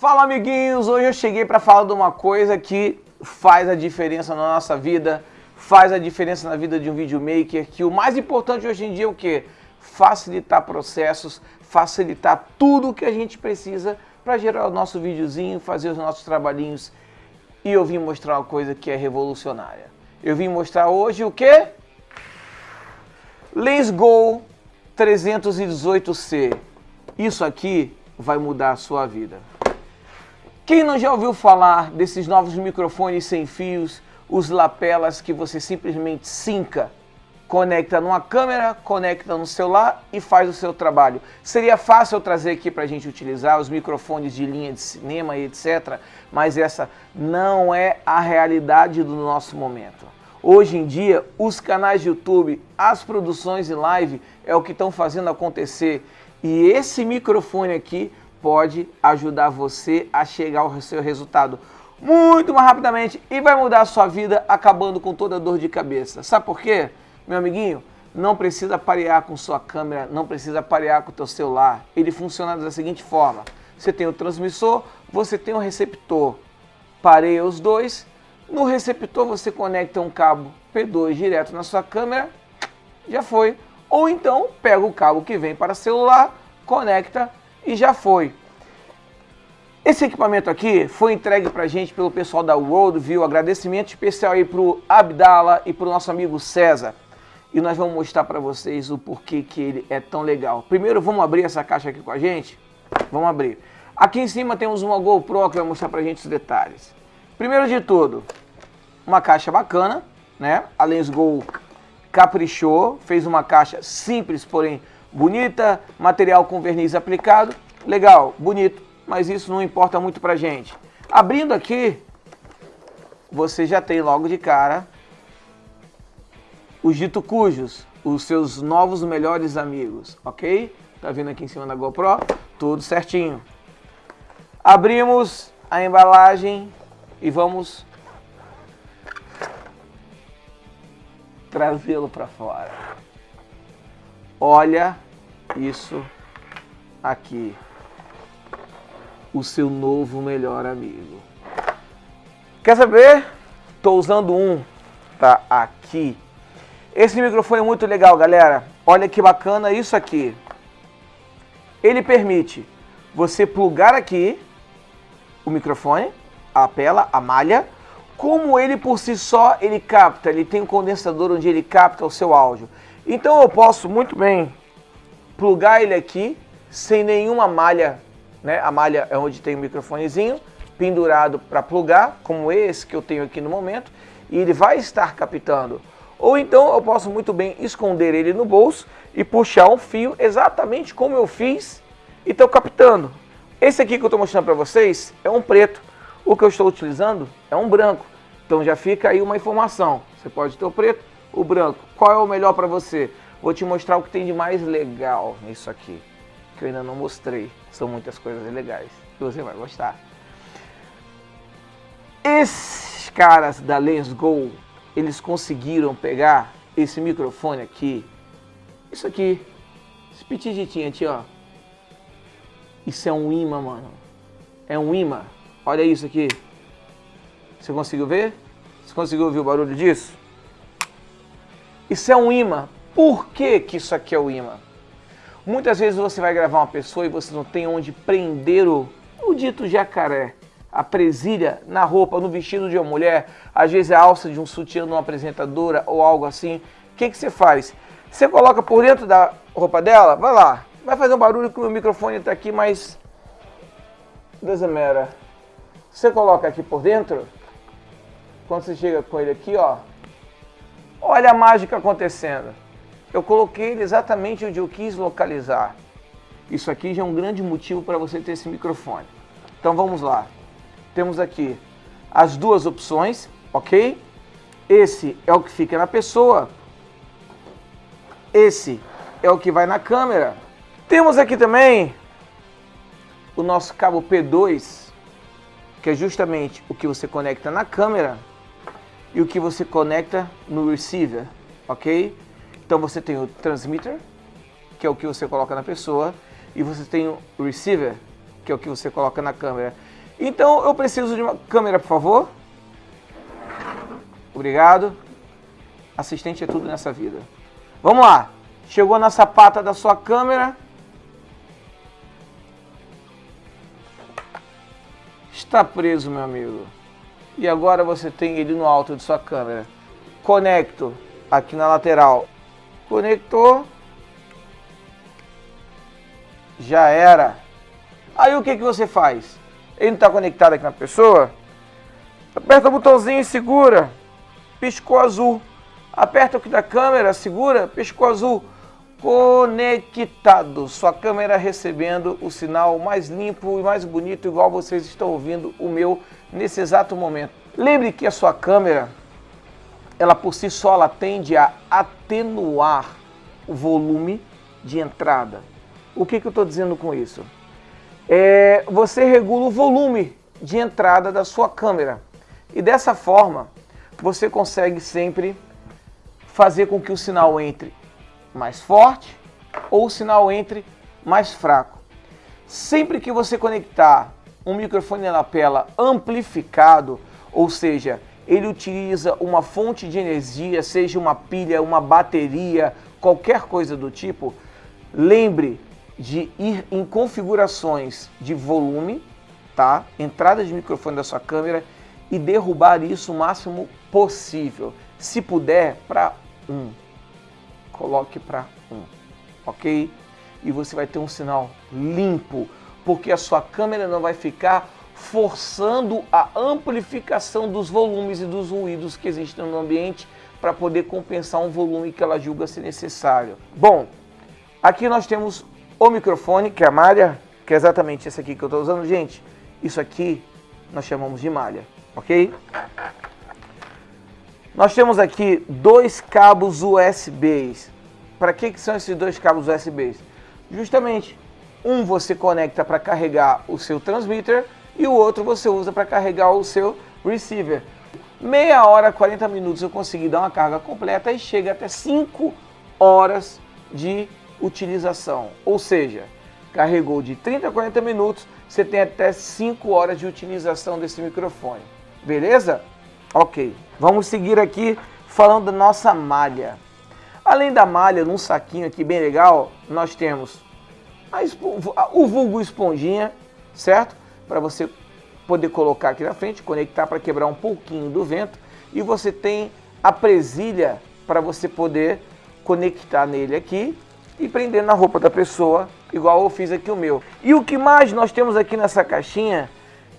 Fala amiguinhos, hoje eu cheguei para falar de uma coisa que faz a diferença na nossa vida, faz a diferença na vida de um videomaker, que o mais importante hoje em dia é o que? Facilitar processos, facilitar tudo o que a gente precisa para gerar o nosso videozinho, fazer os nossos trabalhinhos. E eu vim mostrar uma coisa que é revolucionária. Eu vim mostrar hoje o que? Let's Go 318C. Isso aqui vai mudar a sua vida. Quem não já ouviu falar desses novos microfones sem fios, os lapelas que você simplesmente sinca, conecta numa câmera, conecta no celular e faz o seu trabalho. Seria fácil eu trazer aqui para a gente utilizar os microfones de linha de cinema e etc, mas essa não é a realidade do nosso momento. Hoje em dia, os canais de YouTube, as produções em live é o que estão fazendo acontecer. E esse microfone aqui pode ajudar você a chegar ao seu resultado muito mais rapidamente e vai mudar a sua vida acabando com toda dor de cabeça. Sabe por quê, meu amiguinho? Não precisa parear com sua câmera, não precisa parear com o teu celular. Ele funciona da seguinte forma. Você tem o transmissor, você tem o receptor. Pareia os dois. No receptor você conecta um cabo P2 direto na sua câmera, já foi. Ou então pega o cabo que vem para celular, conecta e já foi. Esse equipamento aqui foi entregue para gente pelo pessoal da Worldview. Agradecimento especial aí para o Abdala e para o nosso amigo César. E nós vamos mostrar para vocês o porquê que ele é tão legal. Primeiro vamos abrir essa caixa aqui com a gente? Vamos abrir. Aqui em cima temos uma GoPro que vai mostrar para gente os detalhes. Primeiro de tudo, uma caixa bacana, né? A Lensgo caprichou, fez uma caixa simples, porém bonita, material com verniz aplicado, legal, bonito, mas isso não importa muito pra gente. Abrindo aqui, você já tem logo de cara os dito cujos, os seus novos melhores amigos, ok? Tá vendo aqui em cima da GoPro? Tudo certinho. Abrimos a embalagem e vamos trazê-lo para fora. Olha isso aqui. O seu novo melhor amigo. Quer saber? Estou usando um, tá aqui. Esse microfone é muito legal, galera. Olha que bacana isso aqui. Ele permite você plugar aqui o microfone, a pela, a malha, como ele por si só, ele capta, ele tem um condensador onde ele capta o seu áudio. Então eu posso muito bem plugar ele aqui, sem nenhuma malha, né? A malha é onde tem o microfonezinho pendurado para plugar, como esse que eu tenho aqui no momento, e ele vai estar captando. Ou então eu posso muito bem esconder ele no bolso e puxar um fio exatamente como eu fiz e estou captando. Esse aqui que eu estou mostrando para vocês é um preto. O que eu estou utilizando é um branco. Então já fica aí uma informação. Você pode ter o preto, o branco. Qual é o melhor para você? Vou te mostrar o que tem de mais legal nisso aqui. Que eu ainda não mostrei. São muitas coisas legais. E você vai gostar. Esses caras da Lens Go, eles conseguiram pegar esse microfone aqui. Isso aqui. Esse petiditinho aqui, ó. Isso é um imã, mano. É um imã. Olha isso aqui. Você conseguiu ver? Você conseguiu ouvir o barulho disso? Isso é um imã. Por que, que isso aqui é o imã? Muitas vezes você vai gravar uma pessoa e você não tem onde prender o, o dito jacaré, a presilha na roupa, no vestido de uma mulher, às vezes a alça de um sutiã de uma apresentadora ou algo assim. O que, que você faz? Você coloca por dentro da roupa dela, vai lá, vai fazer um barulho que o meu microfone está aqui, mas doesn't matter. Você coloca aqui por dentro, quando você chega com ele aqui, ó, olha a mágica acontecendo. Eu coloquei ele exatamente onde eu quis localizar. Isso aqui já é um grande motivo para você ter esse microfone. Então vamos lá. Temos aqui as duas opções, ok? Esse é o que fica na pessoa. Esse é o que vai na câmera. Temos aqui também o nosso cabo P2, que é justamente o que você conecta na câmera e o que você conecta no receiver, ok? Então você tem o transmitter, que é o que você coloca na pessoa, e você tem o receiver, que é o que você coloca na câmera. Então eu preciso de uma câmera, por favor. Obrigado. Assistente é tudo nessa vida. Vamos lá. Chegou na sapata da sua câmera. Está preso, meu amigo. E agora você tem ele no alto de sua câmera. Conecto aqui na lateral. Conectou. Já era. Aí o que, que você faz? Ele não está conectado aqui na pessoa? Aperta o botãozinho e segura. Piscou azul. Aperta aqui da câmera, segura, piscou azul. Conectado. Sua câmera recebendo o sinal mais limpo e mais bonito, igual vocês estão ouvindo o meu nesse exato momento. Lembre que a sua câmera, ela por si só, ela tende a atenuar o volume de entrada. O que, que eu estou dizendo com isso? É, você regula o volume de entrada da sua câmera. E dessa forma, você consegue sempre fazer com que o sinal entre mais forte ou o sinal entre mais fraco. Sempre que você conectar um microfone na lapela amplificado, ou seja, ele utiliza uma fonte de energia, seja uma pilha, uma bateria, qualquer coisa do tipo, lembre de ir em configurações de volume, tá? Entrada de microfone da sua câmera e derrubar isso o máximo possível. Se puder, para 1. Coloque para 1, ok? E você vai ter um sinal limpo, porque a sua câmera não vai ficar forçando a amplificação dos volumes e dos ruídos que existem no ambiente para poder compensar um volume que ela julga ser necessário. Bom, aqui nós temos o microfone, que é a malha, que é exatamente esse aqui que eu estou usando. Gente, isso aqui nós chamamos de malha, ok? Nós temos aqui dois cabos USBs. Para que, que são esses dois cabos USBs? Justamente, um você conecta para carregar o seu transmitter e o outro você usa para carregar o seu receiver. Meia hora, 40 minutos eu consegui dar uma carga completa e chega até 5 horas de utilização. Ou seja, carregou de 30 a 40 minutos, você tem até 5 horas de utilização desse microfone. Beleza? Ok. Vamos seguir aqui falando da nossa malha. Além da malha, num saquinho aqui bem legal, nós temos o vulgo esponjinha, certo? Para você poder colocar aqui na frente, conectar para quebrar um pouquinho do vento. E você tem a presilha para você poder conectar nele aqui e prender na roupa da pessoa, igual eu fiz aqui o meu. E o que mais nós temos aqui nessa caixinha?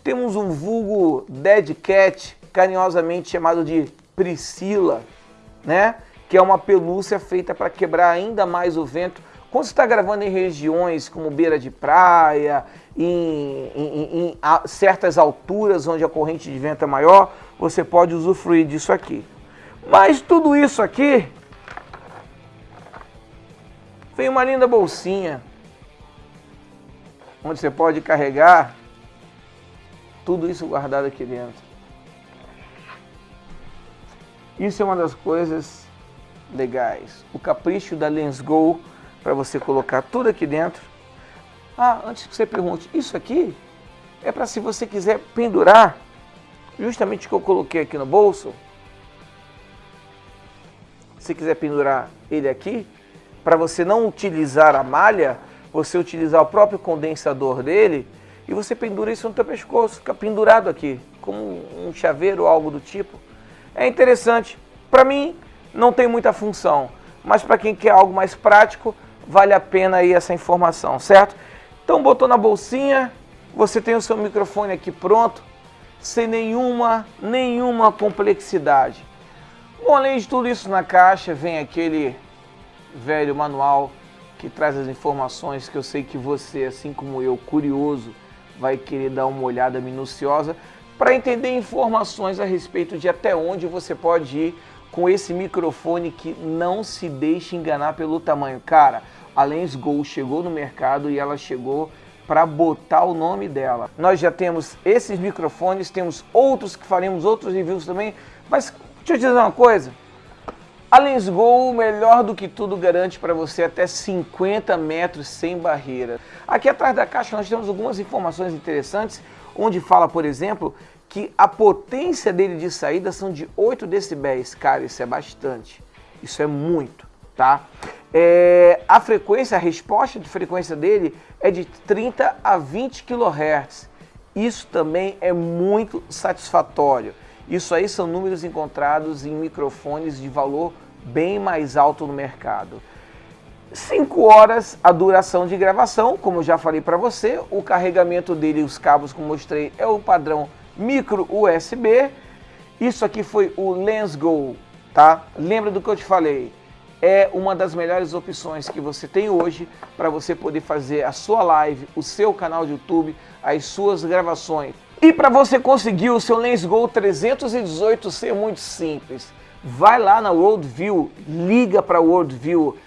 Temos um vulgo Dead Cat, carinhosamente chamado de Priscila, né? Que é uma pelúcia feita para quebrar ainda mais o vento. Quando você está gravando em regiões como beira de praia, em, em, em certas alturas onde a corrente de vento é maior, você pode usufruir disso aqui. Mas tudo isso aqui vem uma linda bolsinha onde você pode carregar tudo isso guardado aqui dentro. Isso é uma das coisas legais. O capricho da Lens Go para você colocar tudo aqui dentro. Ah, antes que você pergunte, isso aqui é para se você quiser pendurar, justamente o que eu coloquei aqui no bolso. Se quiser pendurar ele aqui, para você não utilizar a malha, você utilizar o próprio condensador dele e você pendura isso no teu pescoço, fica pendurado aqui, como um chaveiro ou algo do tipo. É interessante. Para mim, não tem muita função, mas para quem quer algo mais prático, vale a pena aí essa informação, certo? Então, botou na bolsinha, você tem o seu microfone aqui pronto, sem nenhuma, nenhuma complexidade. Bom, além de tudo isso na caixa, vem aquele velho manual que traz as informações que eu sei que você, assim como eu, curioso, vai querer dar uma olhada minuciosa para entender informações a respeito de até onde você pode ir com esse microfone que não se deixe enganar pelo tamanho. Cara, a Lens Go chegou no mercado e ela chegou para botar o nome dela. Nós já temos esses microfones, temos outros que faremos outros reviews também, mas deixa eu te dizer uma coisa, A Lensgo, melhor do que tudo, garante para você até 50 metros sem barreira. Aqui atrás da caixa nós temos algumas informações interessantes, onde fala, por exemplo, que a potência dele de saída são de 8 decibéis. Cara, isso é bastante. Isso é muito, tá? É, a frequência, a resposta de frequência dele é de 30 a 20 kHz. Isso também é muito satisfatório. Isso aí são números encontrados em microfones de valor bem mais alto no mercado. 5 horas a duração de gravação, como eu já falei para você, o carregamento dele, os cabos como mostrei, é o padrão micro USB. Isso aqui foi o LensGo, tá? Lembra do que eu te falei? É uma das melhores opções que você tem hoje para você poder fazer a sua live, o seu canal de YouTube, as suas gravações. E para você conseguir o seu LensGo 318 ser muito simples, vai lá na Worldview, liga para Worldview,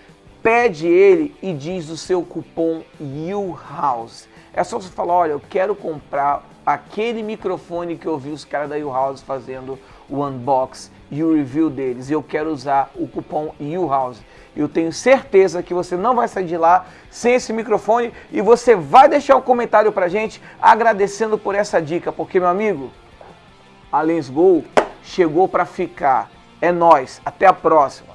pede ele e diz o seu cupom YouHouse. É só você falar, olha, eu quero comprar aquele microfone que eu vi os caras da YouHouse fazendo o unbox e o review deles. Eu quero usar o cupom YouHouse. Eu tenho certeza que você não vai sair de lá sem esse microfone e você vai deixar um comentário pra gente agradecendo por essa dica, porque meu amigo, a Lens Go chegou para ficar. É nós. Até a próxima.